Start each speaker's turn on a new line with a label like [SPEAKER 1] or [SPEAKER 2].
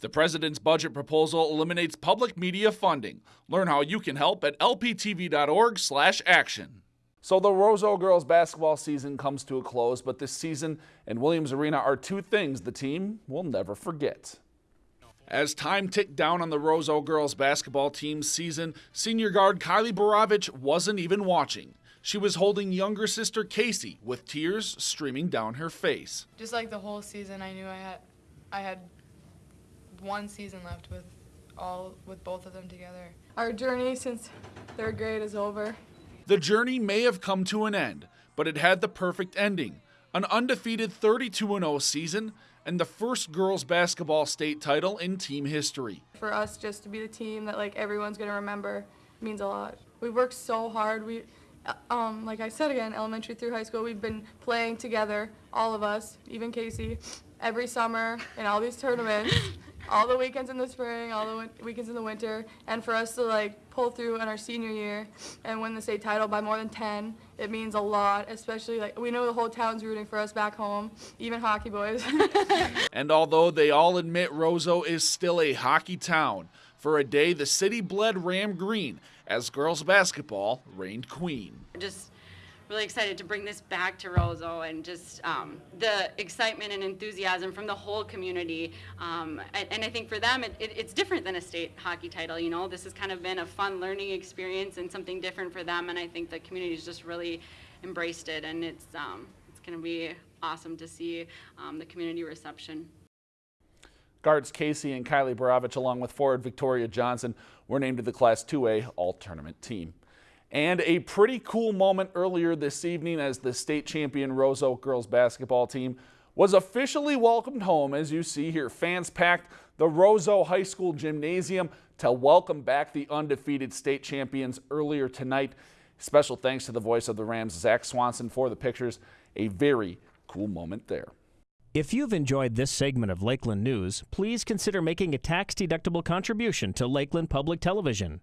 [SPEAKER 1] The president's budget proposal eliminates public media funding. Learn how you can help at lptv.org/action. So the Roseau girls basketball season comes to a close, but this season and Williams Arena are two things the team will never forget. As time ticked down on the Roseau girls basketball team's season, senior guard Kylie Borovich wasn't even watching. She was holding younger sister Casey with tears streaming down her face.
[SPEAKER 2] Just like the whole season, I knew I had, I had one season left with all with both of them together.
[SPEAKER 3] Our journey since third grade is over.
[SPEAKER 1] The journey may have come to an end, but it had the perfect ending an undefeated 32 0 season and the first girls basketball state title in team history.
[SPEAKER 3] For us just to be the team that like everyone's going to remember means a lot. We worked so hard. We uh, um, like I said again, elementary through high school, we've been playing together, all of us, even Casey, every summer in all these tournaments all the weekends in the spring, all the weekends in the winter, and for us to like pull through in our senior year and win the state title by more than 10, it means a lot, especially like we know the whole town's rooting for us back home, even hockey boys.
[SPEAKER 1] and although they all admit Roseau is still a hockey town, for a day the city bled Ram Green as girls basketball reigned queen.
[SPEAKER 4] Just really excited to bring this back to Roseau and just um, the excitement and enthusiasm from the whole community. Um, and, and, I think for them, it, it, it's different than a state hockey title. You know, this has kind of been a fun learning experience and something different for them. And I think the community has just really embraced it, and it's um, it's going to be awesome to see um, the community reception.
[SPEAKER 1] Guards Casey and Kylie Borovich, along with forward Victoria Johnson, were named to the Class 2A All-Tournament team. And a pretty cool moment earlier this evening as the state champion Roseau girls basketball team was officially welcomed home. As you see here, fans packed the Roseau High School gymnasium to welcome back the undefeated state champions earlier tonight. Special thanks to the voice of the Rams, Zach Swanson, for the pictures. A very cool moment there.
[SPEAKER 5] If you've enjoyed this segment of Lakeland News, please consider making a tax-deductible contribution to Lakeland Public Television.